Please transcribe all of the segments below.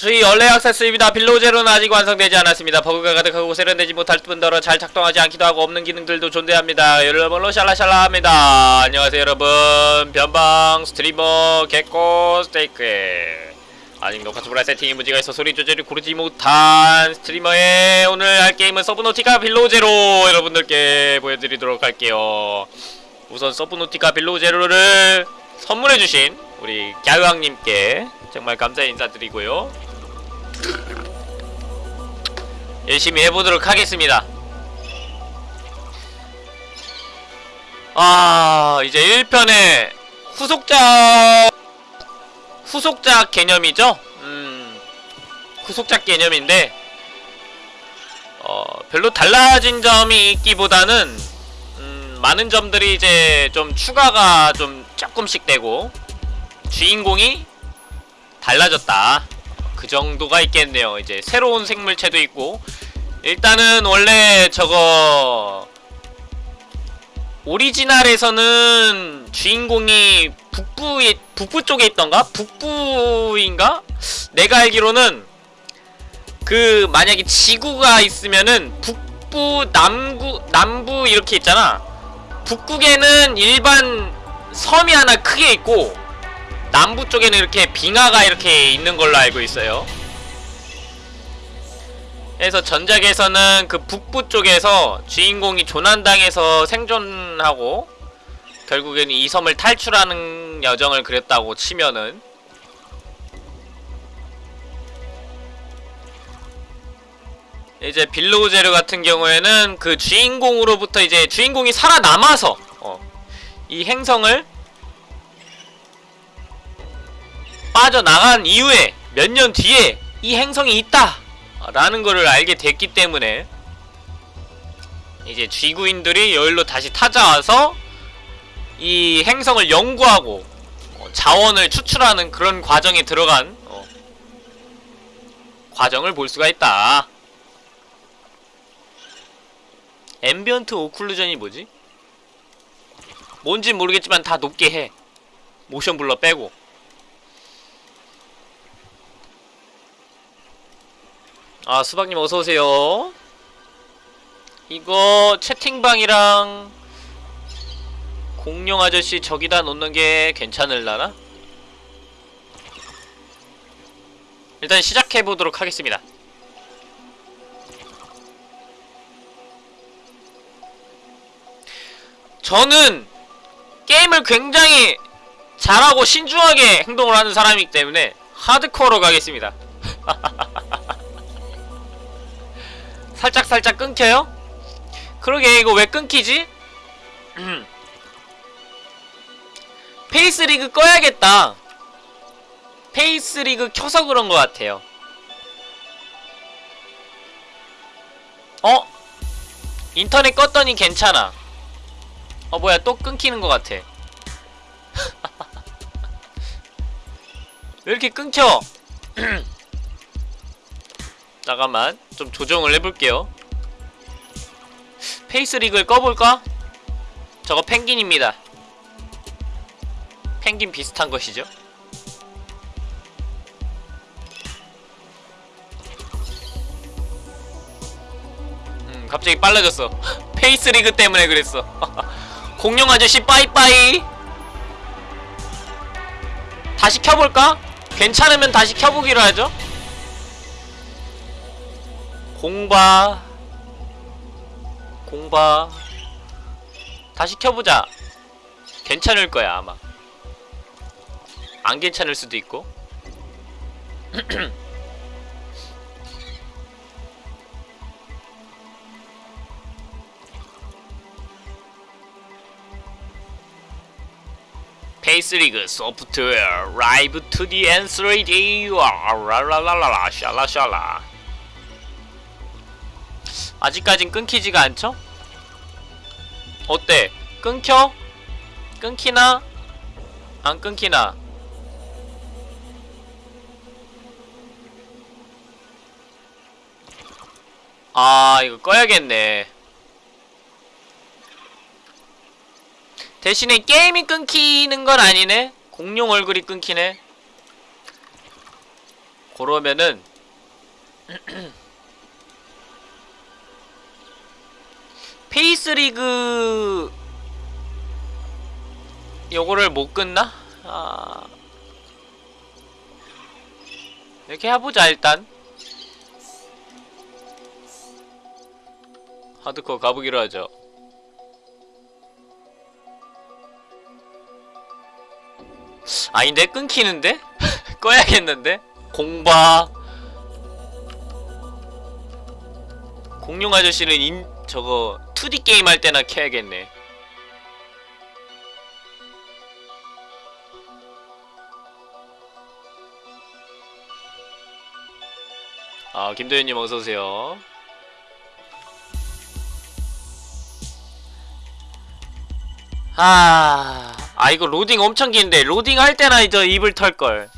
저희 early access입니다. Below Zero는 아직 완성되지 않았습니다. 버그가 가득하고 세련되지 못할 뿐더러 잘 작동하지 않기도 하고 없는 기능들도 존재합니다. 여러분로 샬라샬라합니다. 안녕하세요 여러분. 변방 스트리머 개코 스테이크 아직 녹화 초보라 세팅에 문제가 있어 소리 조절이 고르지 못한 스트리머의 오늘 할 게임은 Subnautica Below Zero 여러분들께 보여드리도록 할게요. 우선 Subnautica Below Zero를 선물해주신 우리 갸우왕님께 정말 감사 인사드리고요. 열심히 해보도록 하겠습니다. 아 이제 1편의 후속작 후속작 개념이죠? 음 후속작 개념인데 어 별로 달라진 점이 있기보다는 음 많은 점들이 이제 좀 추가가 좀 조금씩 되고 주인공이 달라졌다 그 정도가 있겠네요 이제 새로운 생물체도 있고 일단은 원래 저거 오리지널에서는 주인공이 북부에 북부 쪽에 있던가? 북부인가? 내가 알기로는 그 만약에 지구가 있으면은 북부, 남구, 남부 이렇게 있잖아. 북극에는 일반 섬이 하나 크게 있고 남부 쪽에는 이렇게 빙하가 이렇게 있는 걸로 알고 있어요. 그래서 전작에서는 그 북부 쪽에서 주인공이 조난당해서 생존하고 결국에는 이 섬을 탈출하는 여정을 그렸다고 치면은 이제 빌로우제르 같은 경우에는 그 주인공으로부터 이제 주인공이 살아남아서 어, 이 행성을 빠져나간 이후에 몇 년 뒤에 이 행성이 있다 라는 거를 알게 됐기 때문에 이제 쥐구인들이 여기로 다시 찾아와서 이 행성을 연구하고 어, 자원을 추출하는 그런 과정에 들어간 어, 과정을 볼 수가 있다. ambient occlusion이 뭐지? 뭔진 모르겠지만 다 높게 해. motion blur 빼고 아 수박님 어서오세요. 이거 채팅방이랑 공룡 아저씨 저기다 놓는 게 괜찮을라나? 일단 시작해보도록 하겠습니다. 저는 게임을 굉장히 잘하고 신중하게 행동을 하는 사람이기 때문에 하드코어로 가겠습니다 살짝살짝 살짝 끊겨요? 그러게 이거 왜 끊기지? 음. 페이스리그 꺼야겠다 페이스리그 켜서 그런 것 같아요 어? 인터넷 껐더니 괜찮아 어 뭐야 또 끊기는 것 같아 왜 이렇게 끊겨 잠깐만 좀 조정을 해볼게요. 페이스릭을 꺼볼까? 저거 펭귄입니다. 펭귄 비슷한 것이죠? 음 갑자기 빨라졌어. 페이스리그 때문에 그랬어. 공룡 아저씨 빠이빠이. 다시 켜볼까? 괜찮으면 다시 켜보기로 하죠 공바 공바 다시 켜보자. 괜찮을 거야 아마. 안 괜찮을 수도 있고. FaceRig 소프트웨어 라이브 2D and 3D 라라라라라 샬라샬라 아직까진 끊기지가 않죠? 어때? 끊겨? 끊기나? 안 끊기나? 아 이거 꺼야겠네 대신에 게임이 끊기는 건 아니네 공룡 얼굴이 끊기네 그러면은 페이스리그 요거를 못 끝나? 아... 이렇게 해보자 일단 하드코어 가보기로 하죠 아닌데? 끊기는데? 꺼야겠는데? 공바 공룡 아저씨는 인 저거 2D 게임 할 때나 켜야겠네. 아 김도현님 어서오세요. 아, 아 이거 로딩 엄청 긴데 로딩 할 때나 저 입을 털걸.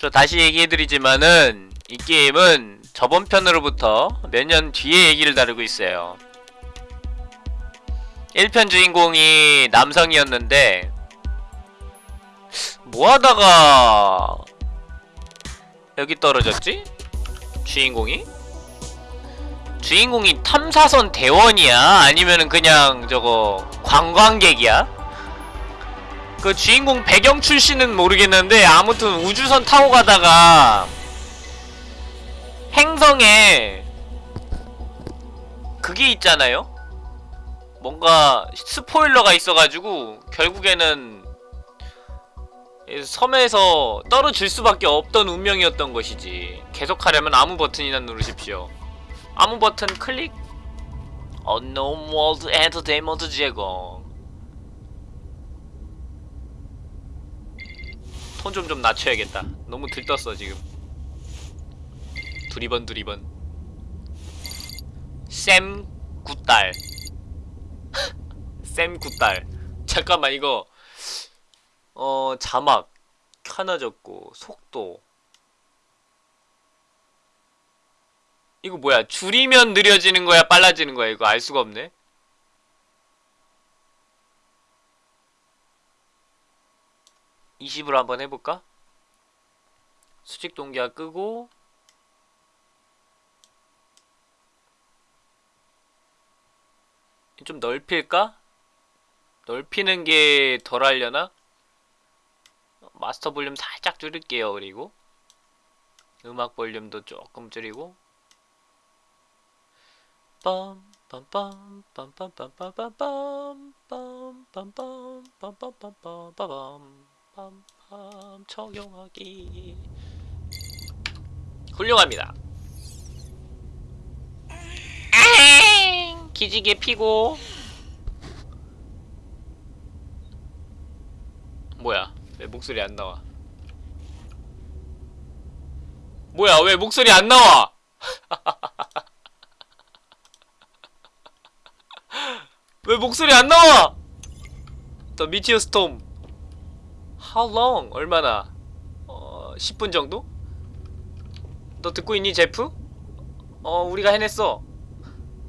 저 다시 얘기해드리지만은 이 게임은 저번 편으로부터 몇 년 뒤에 얘기를 다루고 있어요 1편 주인공이 남성이었는데 뭐하다가 여기 떨어졌지? 주인공이? 주인공이 탐사선 대원이야? 아니면은 그냥 저거 관광객이야? 그 주인공 배경 출신은 모르겠는데 아무튼 우주선 타고 가다가 행성에 그게 있잖아요? 뭔가 스포일러가 있어가지고 결국에는 섬에서 떨어질 수밖에 없던 운명이었던 것이지. 계속하려면 아무 버튼이나 누르십시오. 아무 버튼 클릭. Unknown World Entertainment 제공. 톤좀좀 낮춰야겠다. 너무 들떴어 지금 두리번 두리번. 쌤 굿딸. 쌤 굿딸. 잠깐만 이거. 어 자막. 켜놔졌고 속도. 이거 뭐야? 줄이면 느려지는 거야 빨라지는 거야? 이거 알 수가 없네? 20으로 한번 해볼까? 수직 동기화 끄고 좀 넓힐까? 넓히는 게 덜 하려나? 마스터 볼륨 살짝 줄일게요 그리고 음악 볼륨도 조금 줄이고 빰빰빰빰빰빰빰빰빰빰빰빰빰빰빰빰빰 적용하기 훌륭합니다 기지개 피고 뭐야 왜 목소리 안 나와 뭐야 왜 목소리 안 나와 왜 목소리 안 나와 The Meteor Storm How long? 얼마나? 어... 10분 정도? 너 듣고 있니 제프? 어 우리가 해냈어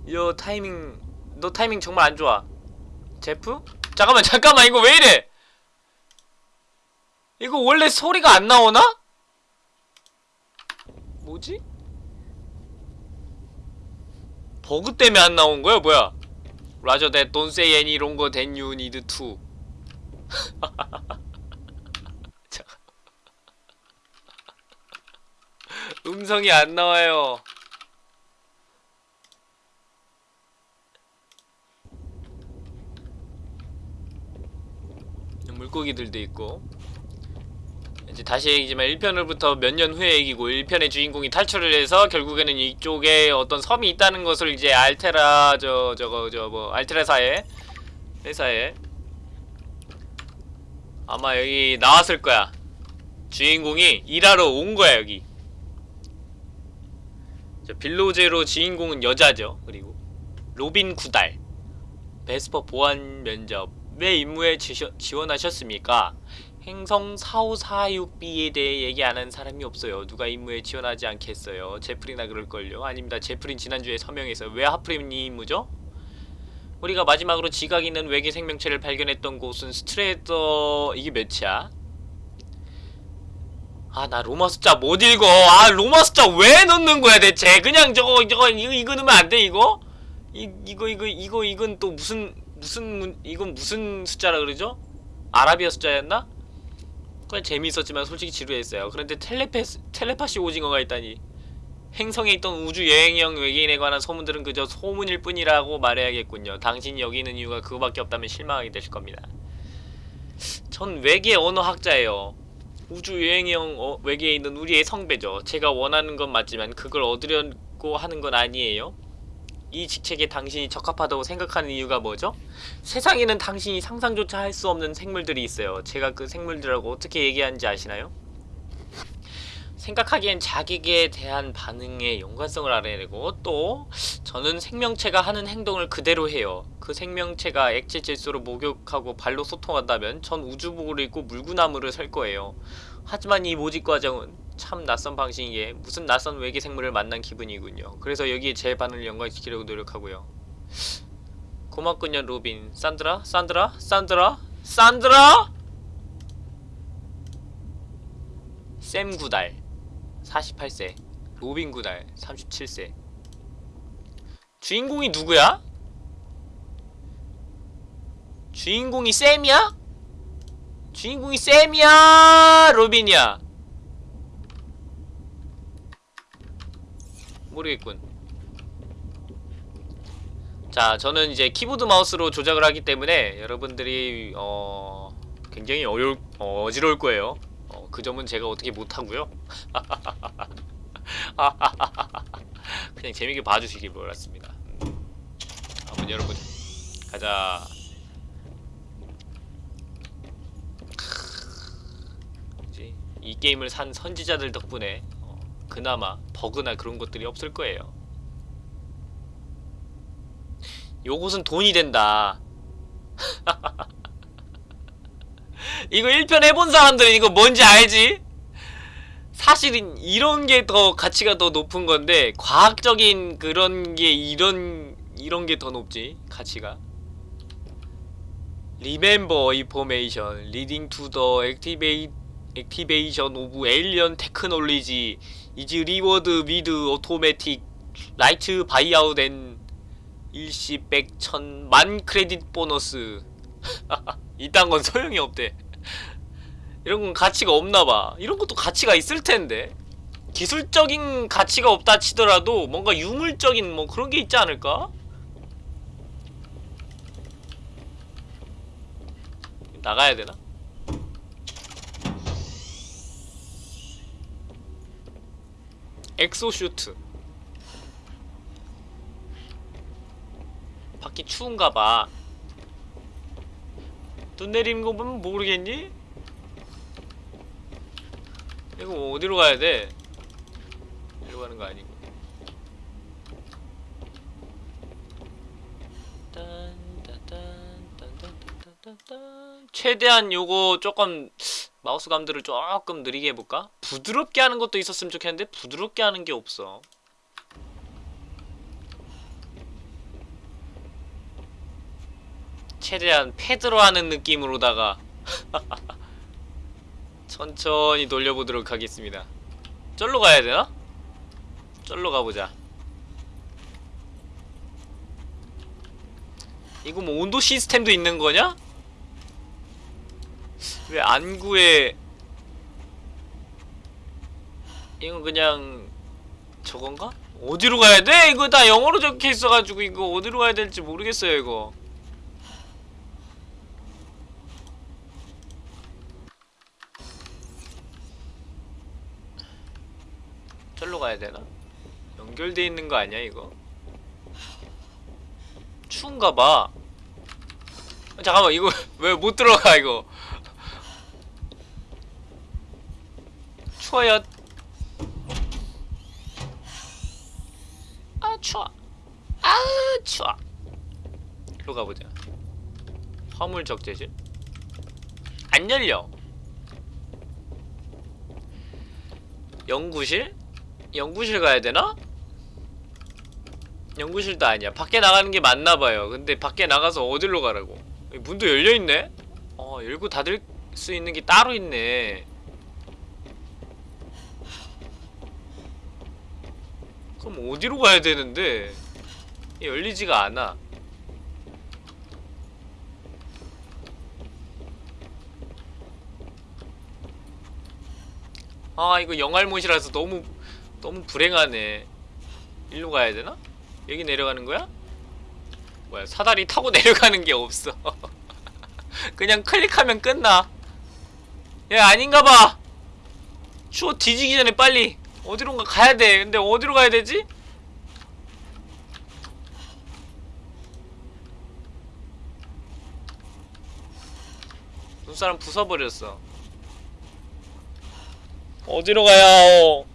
요 타이밍 너 타이밍 정말 안 좋아 제프? 잠깐만 잠깐만 이거 왜 이래 이거 원래 소리가 안 나오나? 뭐지? 버그 때문에 안 나온 거야 뭐야 라저 that don't say any longer. 음성이 안 나와요 물고기들도 있고. 이제 다시 얘기지만 1편으로부터 몇 년 후의 얘기고 1편의 주인공이 탈출을 해서 결국에는 이쪽에 어떤 섬이 있다는 것을 이제 알테라 저 저거 저 뭐 알테라사의 회사에 아마 여기 나왔을 거야. 주인공이 일하러 온 거야 여기. 저 Below Zero 주인공은 여자죠 그리고. 로빈 구달. 베스퍼 보안 면접 왜 임무에 지셔, 지원하셨습니까? 행성 4546B에 대해 얘기하는 사람이 없어요. 누가 임무에 지원하지 않겠어요. 제프리나 그럴걸요. 아닙니다. 제프린 지난주에 서명해서 왜 하필 이 임무죠? 우리가 마지막으로 지각 있는 외계 생명체를 발견했던 곳은 스트레더... 이게 몇이야? 아 나 로마 숫자 못 읽어 아 로마 숫자 왜 넣는 거야 대체 그냥 저거 저거 이거 이거 넣으면 안 돼 이거 이 이거 이거 이거 이건 또 무슨 무슨 문- 이건 무슨 숫자라 그러죠? 아라비아 숫자였나? 그냥 재미있었지만 솔직히 지루했어요. 그런데 텔레패스 텔레파시 오징어가 있다니. 행성에 있던 우주 여행형 외계인에 관한 소문들은 그저 소문일 뿐이라고 말해야겠군요. 당신이 여기 있는 이유가 그거밖에 없다면 실망하게 되실 겁니다. 전 외계 언어학자예요. 우주 여행형 어, 외계에 있는 우리의 성배죠. 제가 원하는 건 맞지만 그걸 얻으려고 하는 건 아니에요. 이 직책에 당신이 적합하다고 생각하는 이유가 뭐죠? 세상에는 당신이 상상조차 할 수 없는 생물들이 있어요. 제가 그 생물들하고 어떻게 얘기하는지 아시나요? 생각하기엔 자기에 대한 반응의 연관성을 알아내고 또 저는 생명체가 하는 행동을 그대로 해요. 그 생명체가 액체 질소로 목욕하고 발로 소통한다면 전 우주복을 입고 물구나무를 설 거예요. 하지만 이 모집 과정은 참 낯선 방식이기에 무슨 낯선 외계 생물을 만난 기분이군요. 그래서 여기에 제 반응을 연관시키려고 노력하고요. 고맙군요 로빈. 산드라? 산드라? 산드라? 산드라? 샘 구달 48세 로빈 구달 37세 주인공이 누구야? 주인공이 샘이야? 주인공이 샘이야? 로빈이야? 모르겠군. 자 저는 이제 키보드 마우스로 조작을 하기 때문에 여러분들이 어 굉장히 어려울 어, 어지러울 거예요. 어, 그 점은 제가 어떻게 못하고요. 그냥 재밌게 봐주시길 바랐습니다. 음. 한번 여러분 가자. 이 게임을 산 선지자들 덕분에 어, 그나마 버그나 그런 것들이 없을 거예요. 요것은 돈이 된다. 이거 1편 해본 사람들은 이거 뭔지 알지? 사실은 이런 게 더 가치가 더 높은 건데 과학적인 그런 게 이런 이런 게 더 높지 가치가. Remember information leading to the activate activation of alien technology is reward with automatic right buyout and 일시 백천 만 크레딧 보너스 이딴 건 소용이 없대 이런 건 가치가 없나봐 이런 것도 가치가 있을 텐데 기술적인 가치가 없다 치더라도 뭔가 유물적인 뭐 그런 게 있지 않을까? 나가야 되나? exosuit 밖이 추운가봐 눈 내리는 거 보면 모르겠니? 이거 어디로 가야 돼? 이리로 가는 거 아니고. 최대한 요거 조금 마우스 감들을 조금 느리게 해볼까? 부드럽게 하는 것도 있었으면 좋겠는데 부드럽게 하는 게 없어 최대한 패드로 하는 느낌으로다가 천천히 돌려보도록 하겠습니다 쩔로 가야 되나? 쩔로 가보자 이거 뭐 온도 시스템도 있는 거냐? 왜 안구에 이건 그냥 저건가? 어디로 가야 돼? 이거 다 영어로 적혀 있어가지고 이거 어디로 가야 될지 모르겠어요 이거 절로 가야 되나? 연결돼 있는 거 아니야 이거? 추운가 봐. 아, 잠깐만 이거 왜 못 들어가 이거? 추워요. 아 추워. 아 추워. 일로 가보자. 화물 적재실. 안 열려. 연구실? 연구실 가야 되나? 연구실도 아니야. 밖에 나가는 게 맞나봐요. 근데 밖에 나가서 어디로 가라고? 문도 열려있네? 어, 열고 닫을 수 있는 게 따로 있네. 어디로 가야 되는데? 열리지가 않아. 아 이거 영알못이라서 너무 너무 불행하네. 일로 가야 되나? 여기 내려가는 거야? 뭐야 사다리 타고 내려가는 게 없어. 그냥 클릭하면 끝나. 야 아닌가봐. 추워 뒤지기 전에 빨리 어디론가 가야 돼. 근데 어디로 가야 되지? 눈사람 부숴버렸어. 어디로 가야 어,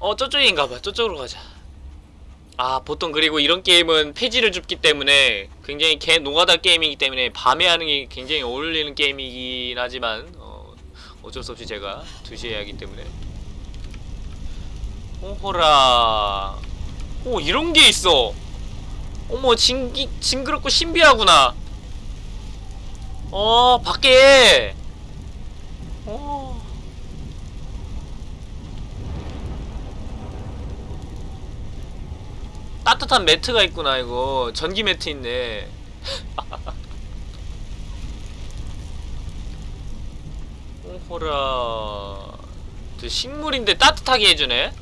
어 저쪽인가봐. 저쪽으로 가자. 아 보통 그리고 이런 게임은 폐지를 줍기 때문에 굉장히 개 노가다 게임이기 때문에 밤에 하는 게 굉장히 어울리는 게임이긴 하지만 어, 어쩔 수 없이 제가 2시에 하기 때문에 오호라. 오 이런 게 있어. 어머 징기, 징그럽고 신비하구나. 어 밖에. 어. 따뜻한 매트가 있구나 이거. 전기 매트 있네. 오호라. 저 식물인데 따뜻하게 해주네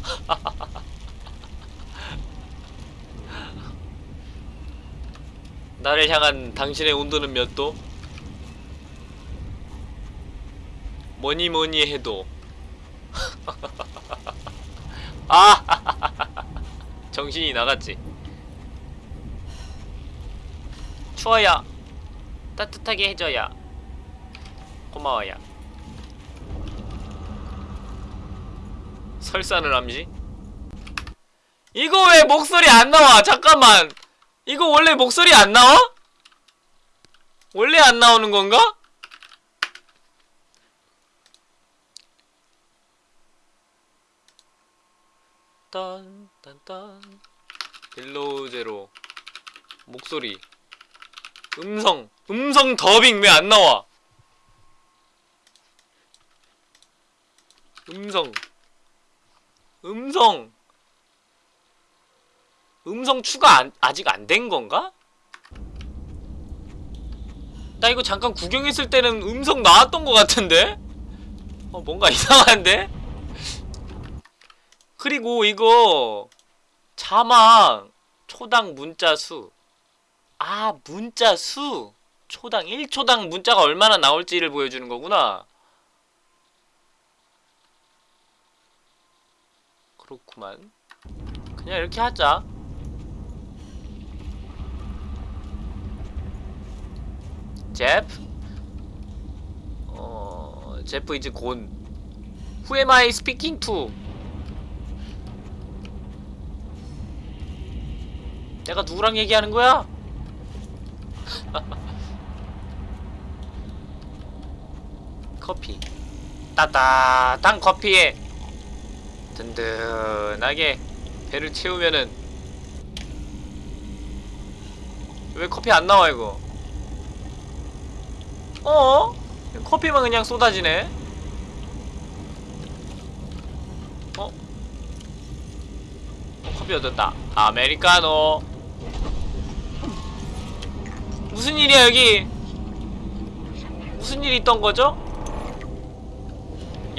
나를 향한 당신의 온도는 몇 도? 뭐니 뭐니 해도. 아! 정신이 나갔지. 추워요 따뜻하게 해줘요 고마워요 설산을 암시 이거 왜 목소리 안 나와? 잠깐만. 이거 원래 목소리 안 나와? 원래 안 나오는 건가? 딴딴딴. Below Zero. 목소리. 음성. 음성 더빙 왜 안 나와? 음성 음성 음성 추가 안, 아직 안 된 건가? 나 이거 잠깐 구경했을 때는 음성 나왔던 것 같은데? 어 뭔가 이상한데? 그리고 이거 자막 초당 문자 수. 아, 문자 수. 초당 1초당 문자가 얼마나 나올지를 보여주는 거구나. 그렇구만. 그냥 이렇게 하자. 제프? 어, 제프 이즈 곤. Who am I speaking to? 내가 누구랑 얘기하는 거야? 커피 따따당 커피에 든든하게 배를 채우면은 왜 커피 안 나와 이거 어? 커피만 그냥 쏟아지네 어? 어 커피 얻었다 아메리카노 무슨 일이야 여기 무슨 일이 있던 거죠?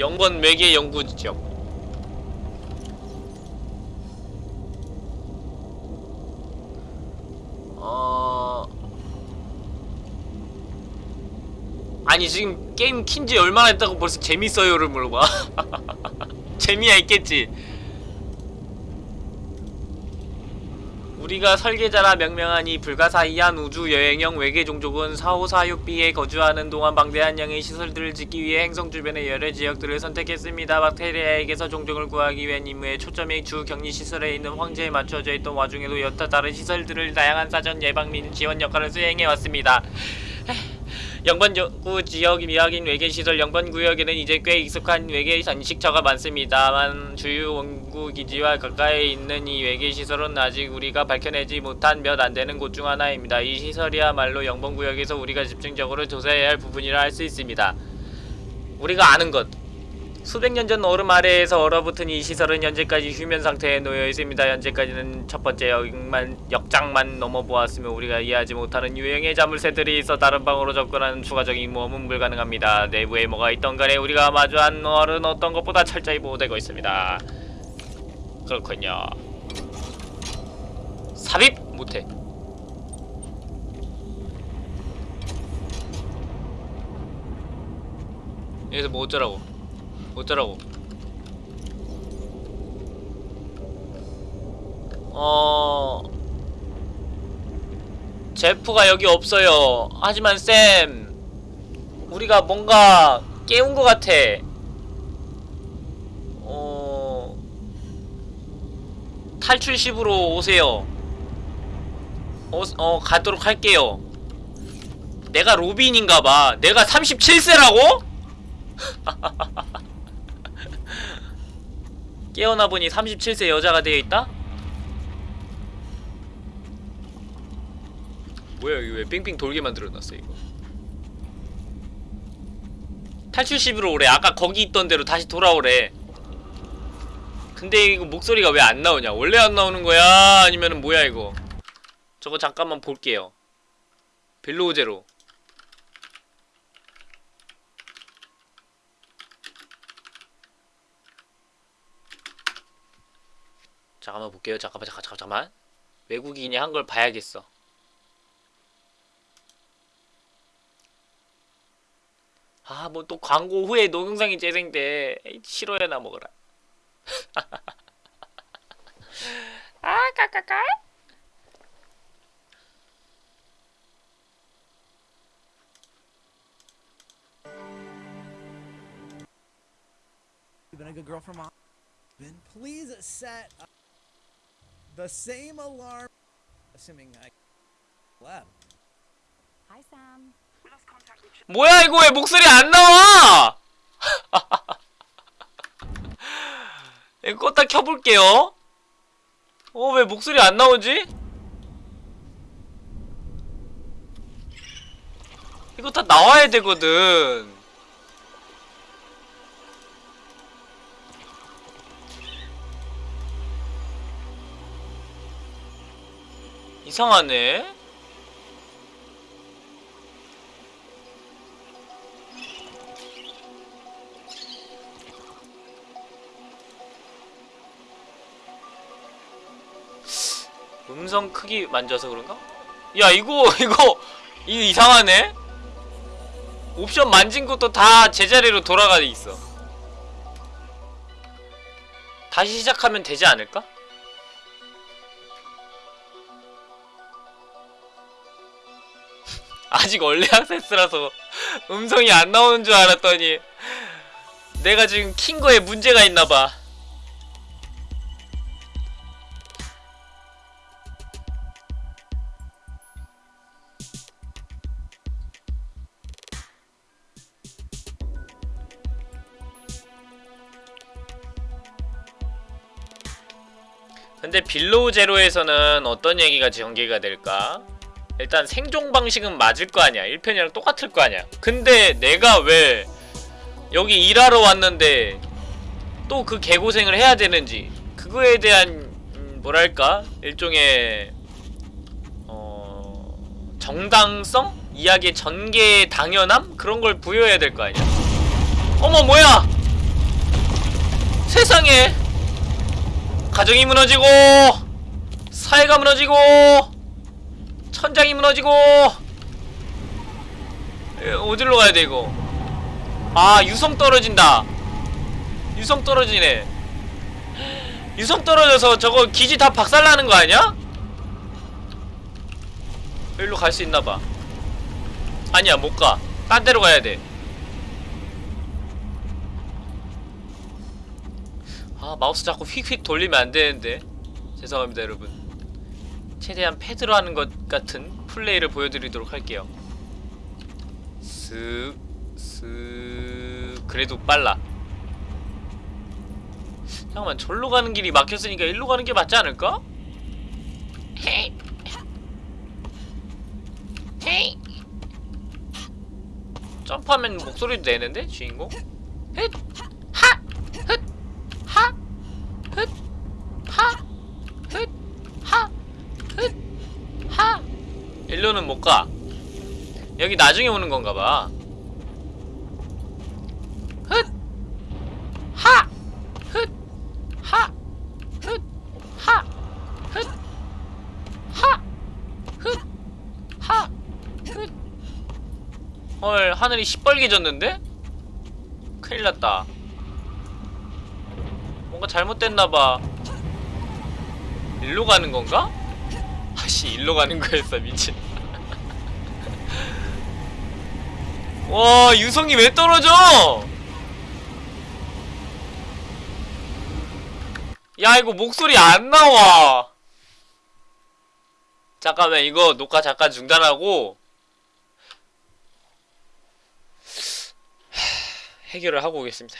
영번 외계 연구 지역 어... 아니 지금 게임 킨지 얼마나 했다고 벌써 재밌어요를 물어봐 재미야 있겠지 우리가 설계자라 명명하니 불가사의한 우주여행형 외계 종족은 4546b에 거주하는 동안 방대한 양의 시설들을 짓기 위해 행성 주변의 여러 지역들을 선택했습니다. 박테리아에게서 종족을 구하기 위한 임무의 초점이 주 격리시설에 있는 황제에 맞춰져 있던 와중에도 여타 다른 시설들을 다양한 사전 예방 및 지원 역할을 수행해왔습니다. 영번 연구 지역 미확인 외계 시설 영번 구역에는 이제 꽤 익숙한 외계 단식처가 많습니다만 주요 원구 기지와 가까이 있는 이 외계 시설은 아직 우리가 밝혀내지 못한 몇 안 되는 곳 중 하나입니다. 이 시설이야말로 영번 구역에서 우리가 집중적으로 조사해야 할 부분이라 할 수 있습니다. 우리가 아는 것 수백 년 전 얼음 아래에서 얼어붙은 이 시설은 현재까지 휴면 상태에 놓여 있습니다. 현재까지는 첫 번째 역만, 역장만 넘어보았으며 우리가 이해하지 못하는 유형의 자물쇠들이 있어 다른 방으로 접근하는 추가적인 모험은 불가능합니다. 내부에 뭐가 있던 간에 우리가 마주한 얼은 어떤 것보다 철저히 보호되고 있습니다. 그렇군요. 삽입 못해. 여기서 뭐 어쩌라고? 어쩌라고? 어... 제프가 여기 없어요. 하지만 쌤, 우리가 뭔가 깨운 것 같아. 어... 탈출십으로 오세요. 어, 어 가도록 할게요. 내가 로빈인가봐. 내가 37세라고? 깨어나 보니 37세 여자가 되어 있다? 뭐야 이거 왜 빙빙 돌게 만들어놨어 이거? 탈출십으로 오래. 아까 거기 있던 대로 다시 돌아오래. 근데 이거 목소리가 왜 안 나오냐? 원래 안 나오는 거야? 아니면은 뭐야 이거? 저거 잠깐만 볼게요. 벨로우제로 잠깐만 볼게요. 잠깐만, 잠깐, 잠깐만. 외국인이 한 걸 봐야겠어. 아, 뭐 또 광고 후에 동영상이 재생돼. 싫어야 나 먹어라. 아, 까까까. Been a good girl for mom. Then please set up the same alarm. Assuming I lab. Hi, Sam. 뭐야 이거 왜 목소리 안 나와? 이거 껐다 켜볼게요. 어 왜 목소리 안 나오지? 이거 다 나와야 되거든. 이상하네. 음성 크기 만져서 그런가? 야 이거 이거 이거 이상하네? 옵션 만진 것도 다 제자리로 돌아가 있어 다시 시작하면 되지 않을까? 아직 얼리 액세스라서 음성이 안 나오는 줄 알았더니 내가 지금 킨 거에 문제가 있나봐 근데 Below Zero에서는 어떤 얘기가 전개가 될까? 일단 생존 방식은 맞을 거 아니야. 1편이랑 똑같을 거 아니야. 근데 내가 왜 여기 일하러 왔는데 또 그 개고생을 해야 되는지 그거에 대한 음, 뭐랄까 일종의 어 정당성 이야기의 전개 당연함 그런 걸 부여해야 될 거 아니야. 어머 뭐야? 세상에 가정이 무너지고 사회가 무너지고 천장이 무너지고. 에, 어디로 가야 돼 이거? 아 유성 떨어진다. 유성 떨어지네. 유성 떨어져서 저거 기지 다 박살나는 거 아니야? 여기로 갈 수 있나봐. 아니야 못가. 딴 데로 가야 돼. 아 마우스 자꾸 휙휙 돌리면 안 되는데. 죄송합니다 여러분 최대한 패드로 하는 것 같은 플레이를 보여드리도록 할게요 슥, 슥 그래도 빨라 잠깐만 절로 가는 길이 막혔으니까 일로 가는 게 맞지 않을까? 헤이 헤이 점프하면 목소리도 내는데 주인공? 헷! 하! 여기 나중에 오는 건가 봐. 훗! 하! 훗! 하! 훗! 하! 훗! 하! 훗! 하! 훗! 헐, 하늘이 시뻘개졌는데? 큰일 났다. 뭔가 잘못됐나봐. 일로 가는 건가? 아씨, 일로 가는 거였어, 미친. 와, 유성이 왜 떨어져? 야, 이거 목소리 안 나와. 잠깐만, 이거 녹화 잠깐 중단하고 해결을 하고 오겠습니다.